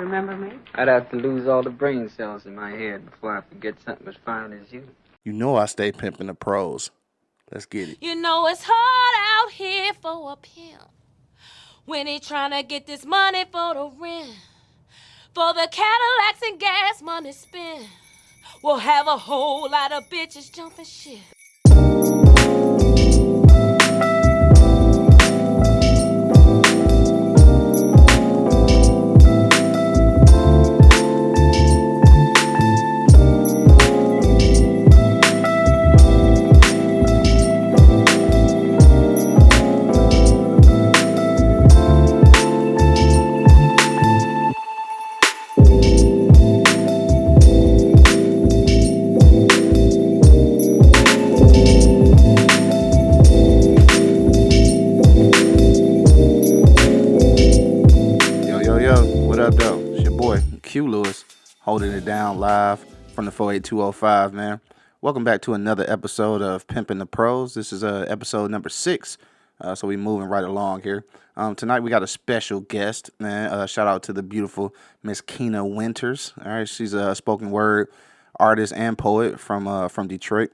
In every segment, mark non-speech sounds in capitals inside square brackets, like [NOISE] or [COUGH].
Remember me? I'd have to lose all the brain cells in my head before I forget something as fine as you. You know I stay pimping the pros. Let's get it. You know it's hard out here for a pimp when he trying to get this money for the rent, for the Cadillacs and gas money spent. We'll have a whole lot of bitches jumping shit. Down live from the 48205, man. Welcome back to another episode of Pimping the Prose. This is uh, episode number six, uh, so we moving right along here. Um, tonight we got a special guest, man. Uh, shout out to the beautiful Miss Keena Winters. All right, she's a spoken word artist and poet from uh, from Detroit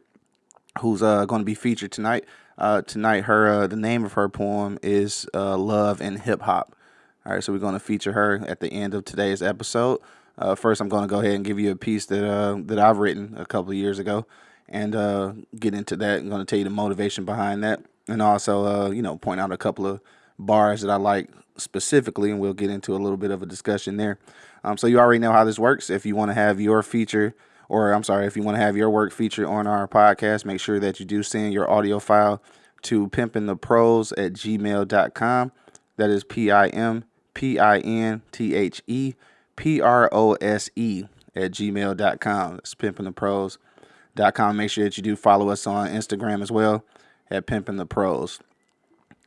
who's uh, going to be featured tonight. Uh, tonight, her uh, the name of her poem is uh, "Love and Hip Hop." All right, so we're going to feature her at the end of today's episode. Uh, first, I'm going to go ahead and give you a piece that uh, that I've written a couple of years ago, and uh, get into that. I'm going to tell you the motivation behind that, and also uh, you know point out a couple of bars that I like specifically, and we'll get into a little bit of a discussion there. Um, so you already know how this works. If you want to have your feature, or I'm sorry, if you want to have your work featured on our podcast, make sure that you do send your audio file to pimpintheprose at gmail.com. That is P I M P I N T H E P R O S E at gmail.com. That's pimpintheprose.com. Make sure that you do follow us on Instagram as well at Pimpin' the Prose.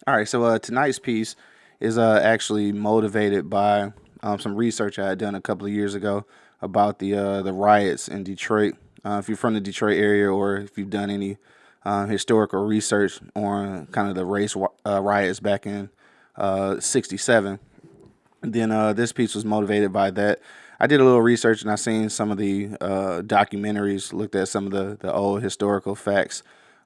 All right, so uh, tonight's piece is uh, actually motivated by um, some research I had done a couple of years ago about the uh, the riots in Detroit. Uh, if you're from the Detroit area, or if you've done any uh, historical research on kind of the race uh, riots back in '67, then uh, this piece was motivated by that. I did a little research and I seen some of the uh, documentaries, looked at some of the, the old historical facts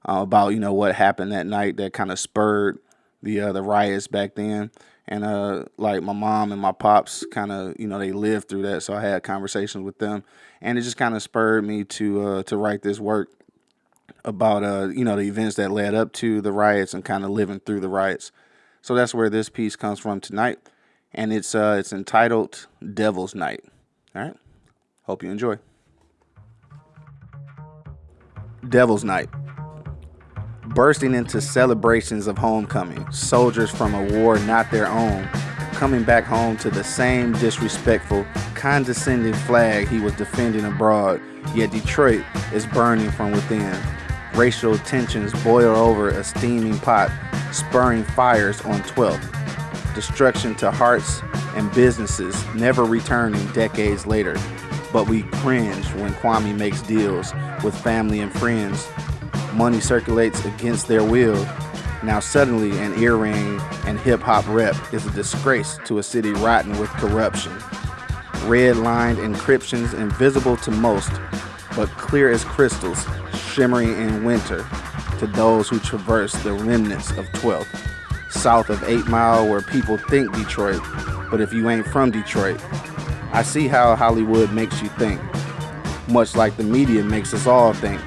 uh, about you know what happened that night that kind of spurred the uh, the riots back then. And uh, like my mom and my pops, kind of you know they lived through that, so I had conversations with them, and it just kind of spurred me to uh, to write this work about uh you know the events that led up to the riots and kind of living through the riots. So that's where this piece comes from tonight, and it's uh it's entitled Devil's Night. All right, hope you enjoy. Devil's Night. Bursting into celebrations of homecoming, soldiers from a war not their own, coming back home to the same disrespectful, condescending flag he was defending abroad, yet Detroit is burning from within. Racial tensions boil over a steaming pot, spurring fires on 12th. Destruction to hearts and businesses never returning decades later. But we cringe when Kwame makes deals with family and friends. Money circulates against their will. Now suddenly an earring and hip hop rep is a disgrace to a city rotten with corruption. Red lined encryptions invisible to most, but clear as crystals, shimmering in winter to those who traverse the remnants of 12th. South of 8 Mile, where people think Detroit, but if you ain't from Detroit, I see how Hollywood makes you think, much like the media makes us all think.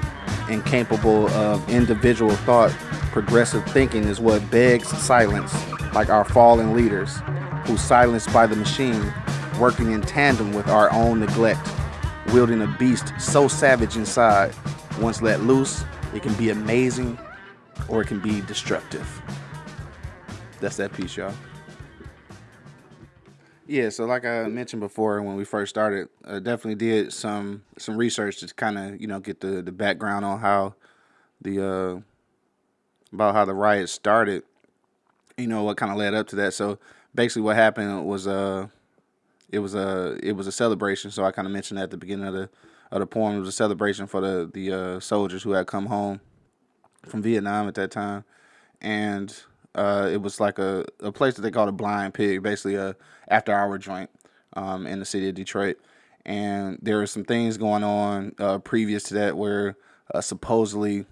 Incapable of individual thought, progressive thinking is what begs silence, like our fallen leaders, who silenced by the machine, working in tandem with our own neglect, wielding a beast so savage inside, once let loose, it can be amazing or it can be destructive. That's that piece, y'all. Yeah, so like I mentioned before when we first started, I definitely did some some research to kind of you know get the the background on how the uh about how the riot started. You know what kind of led up to that. So basically, what happened was uh it was a it was a celebration. So I kind of mentioned at the beginning of the of the poem. It was a celebration for the the uh, soldiers who had come home from Vietnam at that time, and uh, it was like a, a place that they called a blind pig, basically a after hour joint. um, in the city of Detroit. And there were some things going on uh, previous to that where uh, supposedly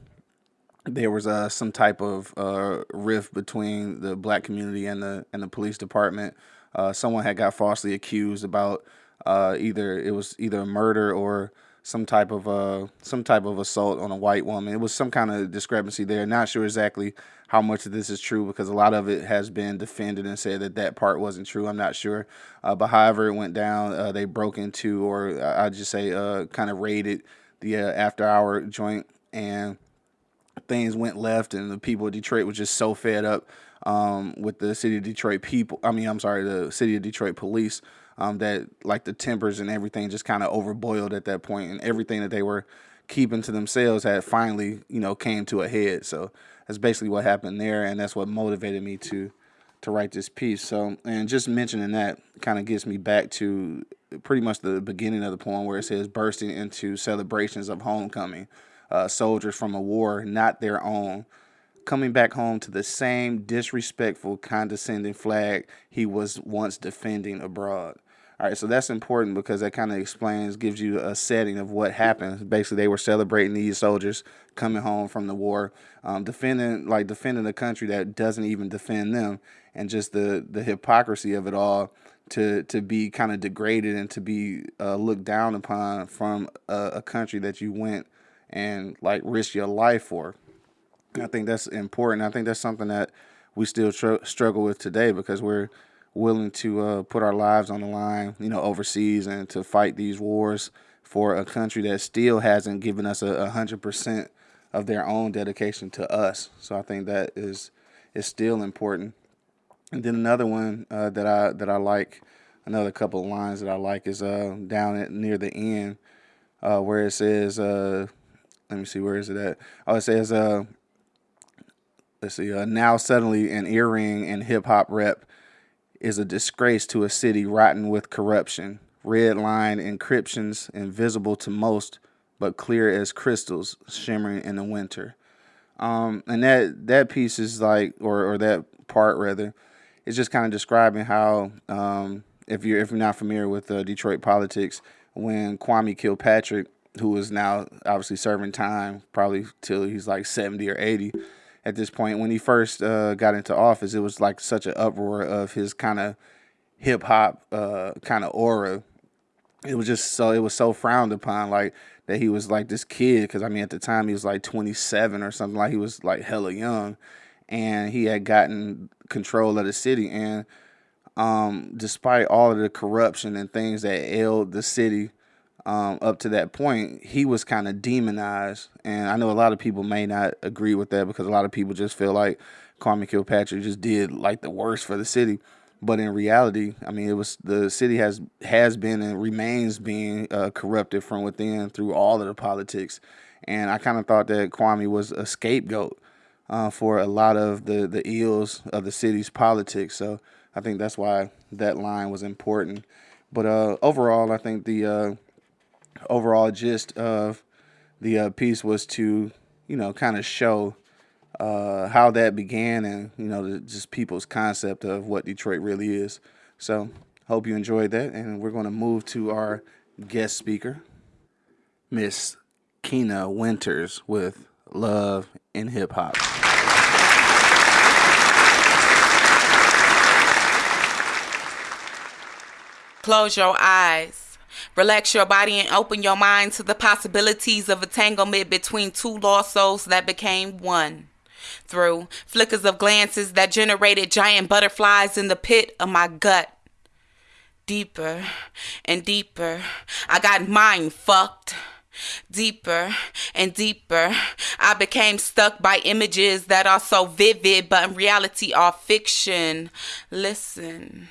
there was uh, some type of uh, rift between the black community and the and the police department. Uh, someone had got falsely accused about uh, either it was either a murder or some type of uh some type of assault on a white woman. It was some kind of discrepancy there. Not sure exactly how much of this is true because a lot of it has been defended and said that that part wasn't true. I'm not sure, uh, but however it went down, uh, they broke into or I just say uh, kind of raided the uh, after hour joint and things went left and the people of Detroit were just so fed up um, with the city of Detroit people. I mean, I'm sorry, the city of Detroit police um, that like the tempers and everything just kind of overboiled at that point, and everything that they were keeping to themselves had finally, you know, came to a head. So that's basically what happened there, and that's what motivated me to to write this piece. So, and just mentioning that kind of gets me back to pretty much the beginning of the poem where it says bursting into celebrations of homecoming, uh, soldiers from a war not their own coming back home to the same disrespectful, condescending flag he was once defending abroad. All right, so that's important because that kind of explains, gives you a setting of what happened. Basically, they were celebrating these soldiers coming home from the war, um, defending like defending a country that doesn't even defend them, and just the the hypocrisy of it all to to be kind of degraded and to be uh, looked down upon from a, a country that you went and like risked your life for. I think that's important. I think that's something that we still tr- struggle with today because we're willing to uh, put our lives on the line, you know, overseas and to fight these wars for a country that still hasn't given us a hundred percent of their own dedication to us. So I think that is is still important. And then another one uh, that I that I like, another couple of lines that I like is uh, down at near the end uh, where it says, uh, let me see, where is it at? Oh, it says, uh, let's see, uh, now suddenly an earring and hip hop rep is a disgrace to a city rotten with corruption. Red line encryptions invisible to most, but clear as crystals shimmering in the winter. Um, and that that piece is like, or or that part rather, is just kind of describing how um, if you're if you're not familiar with uh, Detroit politics, when Kwame Kilpatrick, who is now obviously serving time, probably till he's like seventy or eighty at this point. When he first uh, got into office, it was like such an uproar of his kind of hip hop uh, kind of aura. It was just so it was so frowned upon, like that he was like this kid. Because I mean, at the time he was like 27 or something. Like he was like hella young, and he had gotten control of the city. And um, despite all of the corruption and things that ailed the city um, up to that point, he was kind of demonized. And I know a lot of people may not agree with that because a lot of people just feel like Kwame Kilpatrick just did like the worst for the city. But in reality, I mean, it was the city has has been and remains being uh, corrupted from within through all of the politics. And I kind of thought that Kwame was a scapegoat uh, for a lot of the the ills of the city's politics. So I think that's why that line was important. But uh, overall, I think the uh, overall gist of the uh, piece was to, you know, kind of show uh, how that began and, you know, the, just people's concept of what Detroit really is. So, hope you enjoyed that. And we're going to move to our guest speaker, Miss Keena Winters with Love in Hip Hop. Close your eyes. Relax your body and open your mind to the possibilities of entanglement between two lost souls that became one. Through flickers of glances that generated giant butterflies in the pit of my gut. Deeper and deeper, I got mind fucked. Deeper and deeper, I became stuck by images that are so vivid, but in reality are fiction. Listen,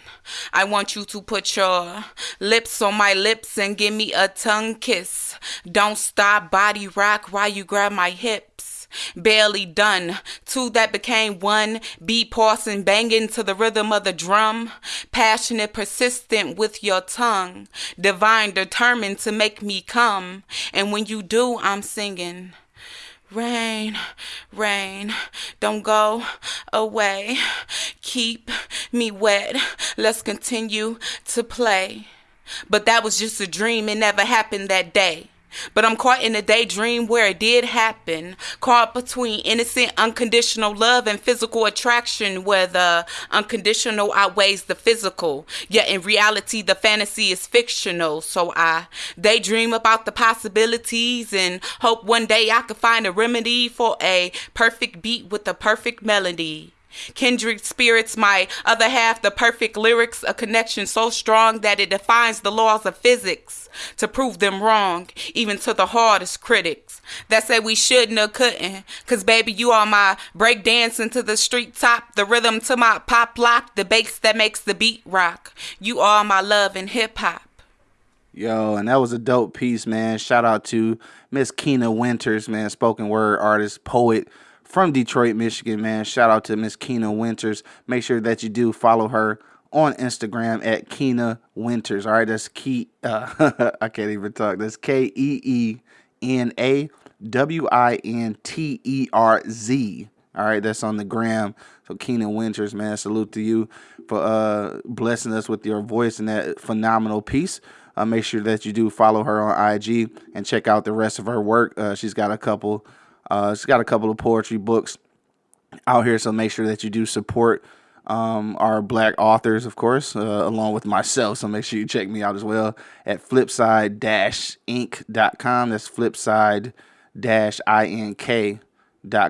I want you to put your lips on my lips and give me a tongue kiss. Don't stop, body rock while you grab my hips barely done. Two that became one, beat pausing, banging to the rhythm of the drum. Passionate, persistent with your tongue. Divine, determined to make me come. And when you do, I'm singing. Rain, rain, don't go away. Keep me wet. Let's continue to play. But that was just a dream, it never happened that day. But I'm caught in a daydream where it did happen. Caught between innocent, unconditional love and physical attraction, where the unconditional outweighs the physical. Yet in reality, the fantasy is fictional. So I daydream about the possibilities and hope one day I could find a remedy for a perfect beat with a perfect melody. Kindred spirits, my other half, the perfect lyrics, a connection so strong that it defines the laws of physics to prove them wrong, even to the hardest critics that say we shouldn't or couldn't. Cause baby, you are my break dancing to the street top, the rhythm to my pop lock, the bass that makes the beat rock. You are my love in hip hop. Yo, and that was a dope piece, man. Shout out to Miss Keena Winters, man, spoken word artist, poet from Detroit, Michigan, man. Shout out to Miss Keena Winters. Make sure that you do follow her on Instagram at Keena Winters. All right, that's key. Uh, [LAUGHS] I can't even talk. That's K E E N A W I N T E R Z. All right, that's on the gram. So Keena Winters, man, salute to you for uh, blessing us with your voice and that phenomenal piece. Uh, make sure that you do follow her on IG and check out the rest of her work. Uh, she's got a couple uh, she's got a couple of poetry books out here, so make sure that you do support um, our black authors, of course, uh, along with myself. So make sure you check me out as well at flipside-ink.com. That's flipside-ink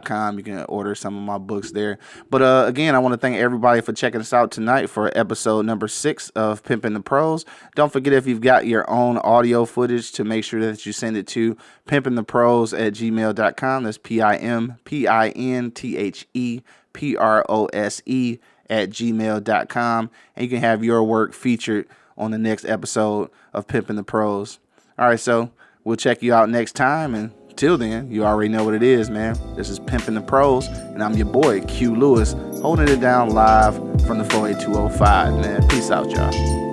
com. You can order some of my books there. But uh, again, I want to thank everybody for checking us out tonight for episode number six of Pimping the Prose. Don't forget if you've got your own audio footage to make sure that you send it to pimpingthepros at gmail.com. That's P I M P I N T H E P R O S E at gmail.com. And you can have your work featured on the next episode of Pimping the Prose. All right, so we'll check you out next time and Till then, you already know what it is, man. This is Pimping the Prose, and I'm your boy, Q Lewis, holding it down live from the 48205, man. Peace out, y'all.